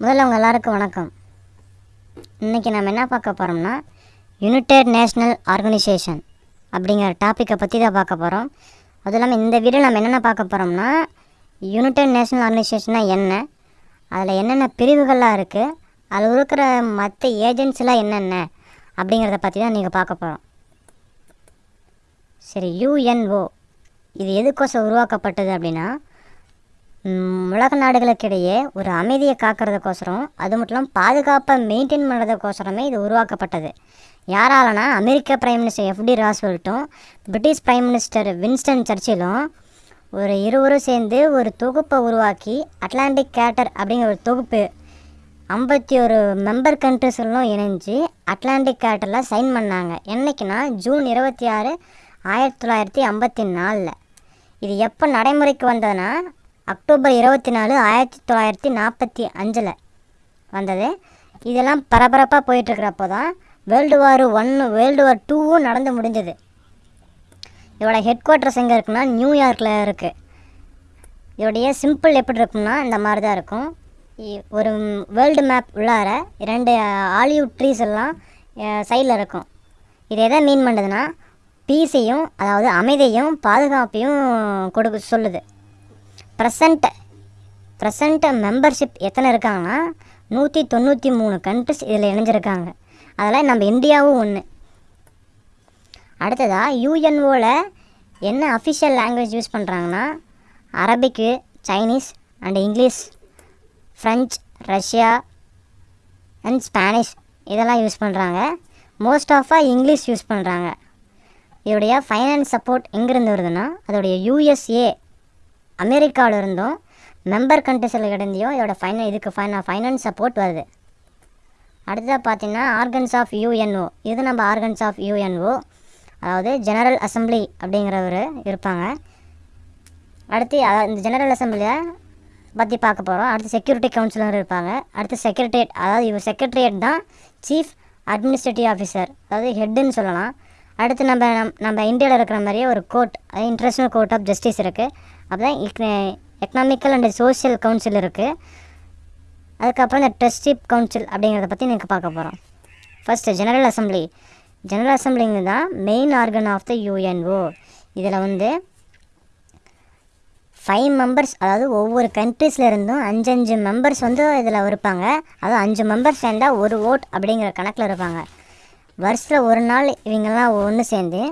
முதல்ல உங்கள் எல்லாருக்கும் வணக்கம். இன்றைக்கி நம்ம என்ன பார்க்க போகிறோம்னா யுனைடெட் நேஷ்னல் ஆர்கனைசேஷன் அப்படிங்கிற டாப்பிக்கை பற்றி தான் பார்க்க போகிறோம் அதுவும் இல்லாமல் இந்த வீடியோ நம்ம என்னென்ன பார்க்க போகிறோம்னா யுனைடெட் நேஷ்னல் ஆர்கனைசேஷன்னா என்ன அதில் என்னென்ன பிரிவுகள்லாம் இருக்குது அதில் இருக்கிற மற்ற ஏஜென்சிலாம் என்னென்ன அப்படிங்கிறத பற்றி தான் நீங்கள் பார்க்க போகிறோம் சரி யுஎன்ஓ இது எதுக்கோசம் உருவாக்கப்பட்டது அப்படின்னா உலக நாடுகளுக்கிடையே ஒரு அமைதியை காக்கிறதுக்கோசரம் அது மட்டும் இல்லாமல் பாதுகாப்பை மெயின்டைன் பண்ணுறதுக்கோசரமே இது உருவாக்கப்பட்டது. யாராலனா அமெரிக்க பிரைம் மினிஸ்டர் எஃப்டி ராஸ்வெல்ட்டும் பிரிட்டிஷ் பிரைம் மினிஸ்டர் வின்ஸ்டன் சர்ச்சிலும் ஒரு இருவரும் சேர்ந்து ஒரு தொகுப்பை உருவாக்கி அட்லாண்டிக் கேட்டர் அப்படிங்கிற ஒரு தொகுப்பு ஐம்பத்தி ஒரு மெம்பர் கண்ட்ரிஸ்களும் இணைஞ்சு அட்லாண்டிக் கேட்டரில் சைன் பண்ணாங்க. என்னைக்குன்னா ஜூன் இருபத்தி ஆறு ஆயிரத்தி தொள்ளாயிரத்தி ஐம்பத்தி நாலில். இது எப்போ நடைமுறைக்கு வந்ததுன்னா அக்டோபர் இருபத்தி நாலு ஆயிரத்தி தொள்ளாயிரத்தி நாற்பத்தி அஞ்சில் வந்தது. இதெல்லாம் பரபரப்பாக போயிட்டுருக்கிறப்போ தான் வேர்ல்டு வார் ஒன்று வேர்ல்டு வார் டூவும் நடந்து முடிஞ்சது. இதோட ஹெட் குவார்ட்டர்ஸ் எங்கே இருக்குன்னா நியூயார்க்கில் இருக்குது இதோடைய சிம்பிள் எப்படி இருக்கும்னா இந்த மாதிரி தான் இருக்கும் ஒரு வேர்ல்டு மேப் உள்ளார இரண்டு ஆலிவுட் ட்ரீஸ் எல்லாம் சைடில் இருக்கும். இது எதை மீன் பண்ணுதுன்னா பீஸையும் அதாவது அமைதியையும் பாதுகாப்பையும் கொடுக்க சொல்லுது. ப்ரெசண்ட் ப்ரெசண்ட் மெம்பர்ஷிப் எத்தனை இருக்காங்கன்னா நூற்றி தொண்ணூற்றி மூணு கண்ட்ரிஸ் இதில் இணைஞ்சிருக்காங்க. அதில் நம்ம இந்தியாவும் ஒன்று அடுத்ததாக யூஎன்ஓவில் என்ன அஃபிஷியல் லாங்குவேஜ் யூஸ் பண்ணுறாங்கன்னா அரபிக்கு Chinese and English French Russia and Spanish இதெல்லாம் யூஸ் பண்ணுறாங்க மோஸ்ட் ஆஃபாக இங்கிலீஷ் யூஸ் பண்ணுறாங்க இதோடைய ஃபைனான்ஸ் சப்போர்ட் எங்கேருந்து வருதுன்னா அதோடைய யூஎஸ்ஏ அமெரிக்காவில் இருந்தும் மெம்பர் கண்ட்ரிஸில் கிடந்தையும் இதோட ஃபைன இதுக்கு ஃபைன ஃபைனான்ஸ் சப்போர்ட் வருது. அடுத்ததாக பார்த்தீங்கன்னா ஆர்கன்ஸ் ஆஃப் யூஎன்ஓ இது நம்ம ஆர்கன்ஸ் ஆஃப் யூஎன்ஓ அதாவது ஜெனரல் அசெம்பிளி அப்படிங்கிறவர் இருப்பாங்க. அடுத்து இந்த ஜெனரல் அசெம்பிளியை பற்றி பார்க்க போகிறோம் அடுத்து செக்யூரிட்டி கவுன்சிலர் இருப்பாங்க. அடுத்து செக்ரட்டரியேட் அதாவது இவர் செக்ரட்டரியேட் தான் சீஃப் அட்மினிஸ்ட்ரேட்டிவ் ஆஃபீஸர் அதாவது ஹெட்டுன்னு சொல்லலாம். அடுத்து நம்ம நம்- நம்ம இந்தியாவில் இருக்கிற மாதிரியே ஒரு கோர்ட் அதாவது இன்டர்நேஷ்னல் கோர்ட் ஆஃப் ஜஸ்டிஸ் இருக்குது அப்புறம் எக்கனாமிக்கல் அண்ட் சோஷியல் கவுன்சில் இருக்குது அதுக்கப்புறம் இந்த ட்ரஸ்டிப் கவுன்சில் அப்படிங்கிறத பற்றி எனக்கு பார்க்க போகிறோம் ஃபஸ்ட்டு ஜெனரல் அசம்பிளி ஜெனரல் அசெம்பிளிங்க தான் main organ of the UNO இதில் வந்து ஃபைவ் மெம்பர்ஸ் அதாவது ஒவ்வொரு கண்ட்ரீஸில் இருந்தும் அஞ்சஞ்சு மெம்பர்ஸ் வந்து இதில் இருப்பாங்க. அதாவது அஞ்சு மெம்பர்ஸ் சேர்ந்தால் ஒரு ஓட் அப்படிங்கிற கணக்கில் இருப்பாங்க. வருஷத்தில் ஒரு நாள் இவங்கெல்லாம் ஒன்று சேர்ந்து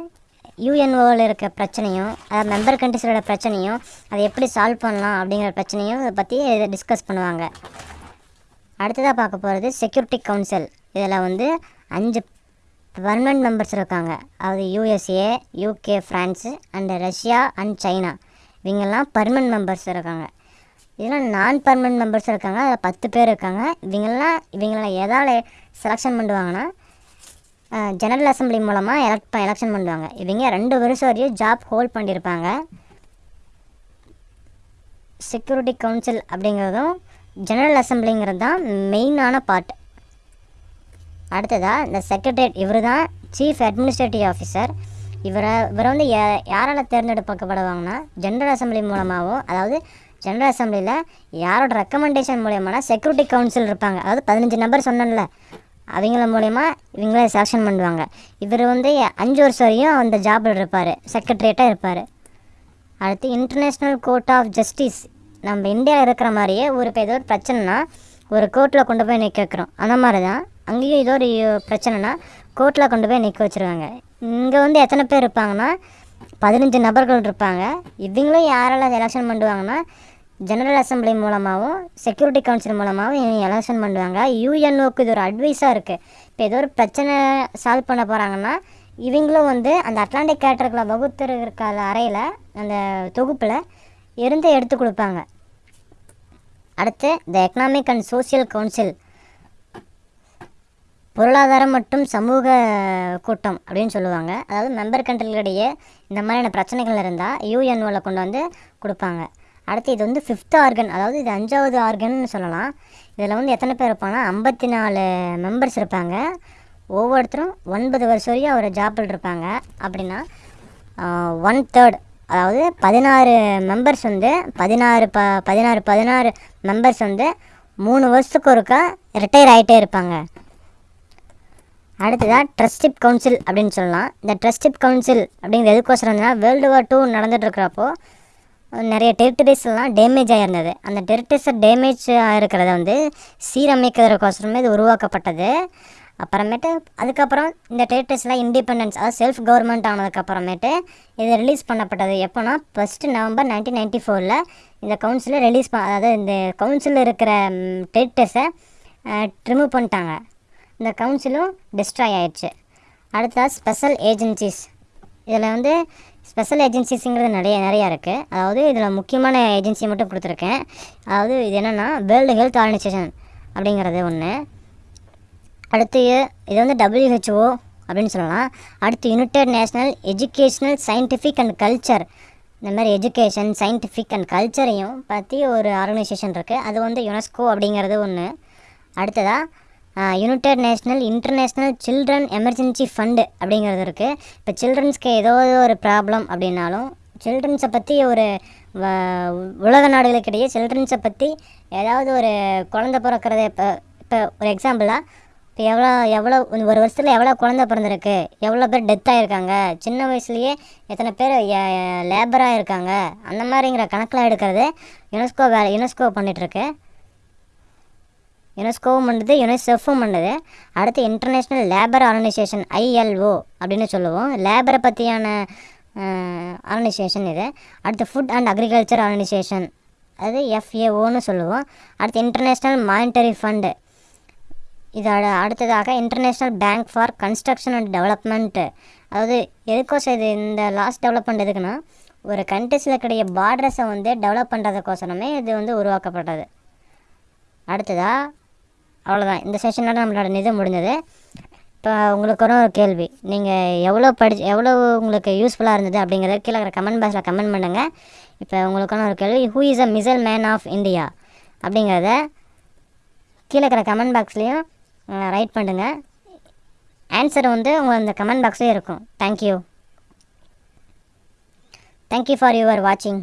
யூஎன்ஓவில் இருக்க பிரச்சனையும் அதாவது மெம்பர் கண்ட்ரிஸோட பிரச்சனையும் அதை எப்படி சால்வ் பண்ணலாம் அப்படிங்கிற பிரச்சனையும் இதை பற்றி இதை டிஸ்கஸ் பண்ணுவாங்க. அடுத்ததாக பார்க்க போகிறது செக்யூரிட்டி கவுன்சில் இதில் வந்து அஞ்சு பர்மனன்ட் மெம்பர்ஸ் இருக்காங்க. அதாவது USA UK France and Russia and China இவங்கெல்லாம் பர்மனன்ட் மெம்பர்ஸ் இருக்காங்க. இதெல்லாம் நான் பர்மனன்ட் மெம்பர்ஸ் இருக்காங்க. அதில் பத்து பேர் இருக்காங்க. இவங்கெல்லாம் இவங்களாம் எதால் செலெக்ஷன் பண்ணுவாங்கன்னா ஜெனரல் அசெம்பிளி மூலமாக எலக்ட் எலெக்ஷன் பண்ணுவாங்க. இவங்க ரெண்டு வருஷம் வரையும் ஜாப் ஹோல்ட் பண்ணியிருப்பாங்க செக்யூரிட்டி கவுன்சில் அப்படிங்கிறதும் ஜெனரல் அசெம்பிளிங்கிறது தான் மெயினான பார்ட் அடுத்ததாக இந்த செக்ரட்டரியேட் இவர் தான் சீஃப் அட்மினிஸ்ட்ரேட்டிவ் ஆஃபீஸர் இவரை இவரை வந்து யா- யாரால் தேர்ந்தெடுக்கப்படுவாங்கன்னா ஜென்ரல் அசெம்பிளி மூலமாகவும் அதாவது ஜென்ரல் அசெம்பிளியில் யாரோட ரெக்கமெண்டேஷன் மூலயமானா செக்யூரிட்டி கவுன்சில் இருப்பாங்க. அதாவது பதினஞ்சு நம்பர் சொன்னேன்ல. அவங்கள மூலயமா இவங்கள செலெக்ஷன் பண்ணுவாங்க. இவர் வந்து அஞ்சு வருஷம் வரையும் அந்த ஜாபில் இருப்பார். செக்ரட்டரியேட்டாக இருப்பார். அடுத்து இன்டர்நேஷ்னல் கோர்ட் ஆஃப் ஜஸ்டிஸ் நம்ம இந்தியாவில் இருக்கிற மாதிரியே ஒரு இப்போ ஏதோ ஒரு பிரச்சனைனா ஒரு கோர்ட்டில் கொண்டு போய் நிற்க வைக்கிறோம். அந்த மாதிரி தான் அங்கேயும் ஏதோ ஒரு பிரச்சனைனா கோர்ட்டில் கொண்டு போய் நிற்க வச்சுருவாங்க. இங்கே வந்து எத்தனை பேர் இருப்பாங்கன்னா பதினஞ்சு நபர்கள் இருப்பாங்க. இவங்களும் யாரெல்லாம் எலெக்ஷன் பண்ணுவாங்கன்னா ஜெனரல் அசம்பிளி மூலமாகவும் செக்யூரிட்டி கவுன்சில் மூலமாகவும் இவங்க எலெக்ஷன் பண்ணுவாங்க. யூஎன்ஓக்கு இது ஒரு அட்வைஸாக இருக்குது இப்போ ஏதோ ஒரு பிரச்சனை சால்வ் பண்ண போகிறாங்கன்னா இவங்களும் வந்து அந்த அட்லாண்டிக் கேட்டர்களை வகுத்து இருக்க அறையில் அந்த தொகுப்பில் இருந்து எடுத்து கொடுப்பாங்க. அடுத்து the economic and social council பொருளாதாரம் மற்றும் சமூக கூட்டம் அப்படின்னு சொல்லுவாங்க. அதாவது மெம்பர் கண்ட்ரிகளிடையே இந்த மாதிரியான பிரச்சனைகள் இருந்தால் யூஎன்ஓவில் கொண்டு வந்து கொடுப்பாங்க. அடுத்து இது வந்து ஃபிஃப்த் ஆர்கன் அதாவது இது அஞ்சாவது ஆர்கன்னு சொல்லலாம். இதில் வந்து எத்தனை பேர் இருப்பாங்கன்னா ஐம்பத்தி நாலு மெம்பர்ஸ் இருப்பாங்க. ஒவ்வொருத்தரும் ஒன்பது வருஷம் வரையும் அவர் ஜாப்பில் இருப்பாங்க. அப்படின்னா ஒன் தேர்ட் அதாவது பதினாறு மெம்பர்ஸ் வந்து பதினாறு ப பதினாறு பதினாறு மெம்பர்ஸ் வந்து மூணு வருஷத்துக்கு ஒருக்கா ரிட்டையர் ஆகிட்டே இருப்பாங்க. அடுத்ததாக ட்ரஸ்டிப் கவுன்சில் அப்படின்னு சொல்லலாம். இந்த ட்ரஸ்டிப் கவுன்சில் அப்படிங்கிறது எதுக்கோசரம்னா வேர்ல்டு வார் டூ நடந்துட்டு இருக்கிறப்போ நிறைய டெரிட்டரிஸ்லாம் டேமேஜ் ஆகிருந்தது அந்த டெரிட்டரிஸை டேமேஜ் ஆகிருக்கிறத வந்து சீரமைக்கிறதுக்கோசரமே இது உருவாக்கப்பட்டது. அப்புறமேட்டு அதுக்கப்புறம் இந்த டெரிட்டரிஸ்லாம் இண்டிபெண்டன்ஸ் அதாவது செல்ஃப் கவர்மெண்ட் ஆனதுக்கப்புறமேட்டு இது ரிலீஸ் பண்ணப்பட்டது. எப்போனா ஃபஸ்ட்டு நவம்பர் நைன்டீன் நைன்ட்டி ஃபோரில் இந்த கவுன்சிலை ரிலீஸ் ப அதாவது இந்த கவுன்சிலில் இருக்கிற டெரிட்டர்ஸை ரிமூவ் பண்ணிட்டாங்க. இந்த கவுன்சிலும் டிஸ்ட்ராய் ஆயிடுச்சு. அடுத்தது ஸ்பெஷல் ஏஜென்சிஸ். இதில் வந்து ஸ்பெஷல் ஏஜென்சிஸுங்கிறது நிறைய நிறையா இருக்குது அதாவது இதில் முக்கியமான ஏஜென்சி மட்டும் கொடுத்துருக்கேன். அதாவது இது என்னென்னா வேர்ல்டு ஹெல்த் ஆர்கனைசேஷன் அப்படிங்கிறது ஒன்று அடுத்து இது வந்து டபிள்யூஹெச்ஓ அப்படின்னு சொல்லலாம். அடுத்து united national educational scientific and culture இந்த மாதிரி எஜுகேஷன் சயின்டிஃபிக் அண்ட் கல்ச்சரையும் பற்றி ஒரு ஆர்கனைசேஷன் இருக்குது அது வந்து யுனெஸ்கோ அப்படிங்கிறது ஒன்று அடுத்ததாக united national international children emergency fund அப்படிங்கிறது இருக்குது இப்போ சில்ட்ரன்ஸ்க்கு ஏதோ ஒரு ப்ராப்ளம் அப்படின்னாலும் சில்ட்ரன்ஸை பற்றி ஒரு வ- உலக நாடுகளுக்கிடையே சில்ட்ரன்ஸை பற்றி ஏதாவது ஒரு குழந்த பிறக்கிறத இப்போ இப்போ ஒரு எக்ஸாம்பிளாக இப்போ எவ்வளோ எவ்வளோ ஒரு வருஷத்தில் எவ்வளோ குழந்த பிறந்திருக்கு? எவ்வளோ பேர் டெத் ஆகிருக்காங்க சின்ன வயசுலேயே எத்தனை பேர் லேபராக இருக்காங்க அந்த மாதிரிங்கிற கணக்கில் எடுக்கிறது யுனெஸ்கோ வேலை யுனெஸ்கோ பண்ணிகிட்ருக்கு யுனெஸ்கோவும் பண்ணுது யுனிசெஃப்பும் பண்ணுது. அடுத்து இன்டர்நேஷ்னல் லேபர் ஆர்கனைசேஷன் ஐஎல்ஓ அப்படின்னு சொல்லுவோம். லேபரை பற்றியான ஆர்கனைசேஷன் இது. அடுத்து ஃபுட் அண்ட் அக்ரிகல்ச்சர் ஆர்கனைசேஷன் அது எஃப்ஏஓன்னு சொல்லுவோம். அடுத்து இன்டர்நேஷ்னல் மானிட்டரி ஃபண்டு இது அடுத்ததாக international bank for construction and development அதாவது எதுக்கோசம் இது இந்த லாஸ்ட் டெவலப்மெண்ட் எதுக்குன்னா ஒரு கண்ட்ரிஸில் கிடைய பார்டர்ஸை வந்து டெவலப் பண்ணுறதுக்கோசரமே இது வந்து உருவாக்கப்பட்டது. அடுத்ததாக அவ்வளோதான் இந்த செஷனோட நம்மளோட நிதி முடிஞ்சது. இப்போ உங்களுக்கு ஒரு கேள்வி. நீங்கள் எவ்வளோ படிச்சு எவ்வளோ உங்களுக்கு யூஸ்ஃபுல்லாக இருந்தது அப்படிங்கிறத கீழே இருக்கிற கமெண்ட் பாக்ஸில் கமெண்ட் பண்ணுங்கள் இப்போ உங்களுக்கான ஒரு கேள்வி who is a missile man of India அப்படிங்கிறத கீழே இருக்கிற கமெண்ட் பாக்ஸ்லேயும் ரைட் பண்ணுங்கள் ஆன்சர் வந்து உங்கள் அந்த கமெண்ட் பாக்ஸ்லேயே இருக்கும். தேங்க்யூ தேங்க்யூ ஃபார் யுவர் வாட்சிங்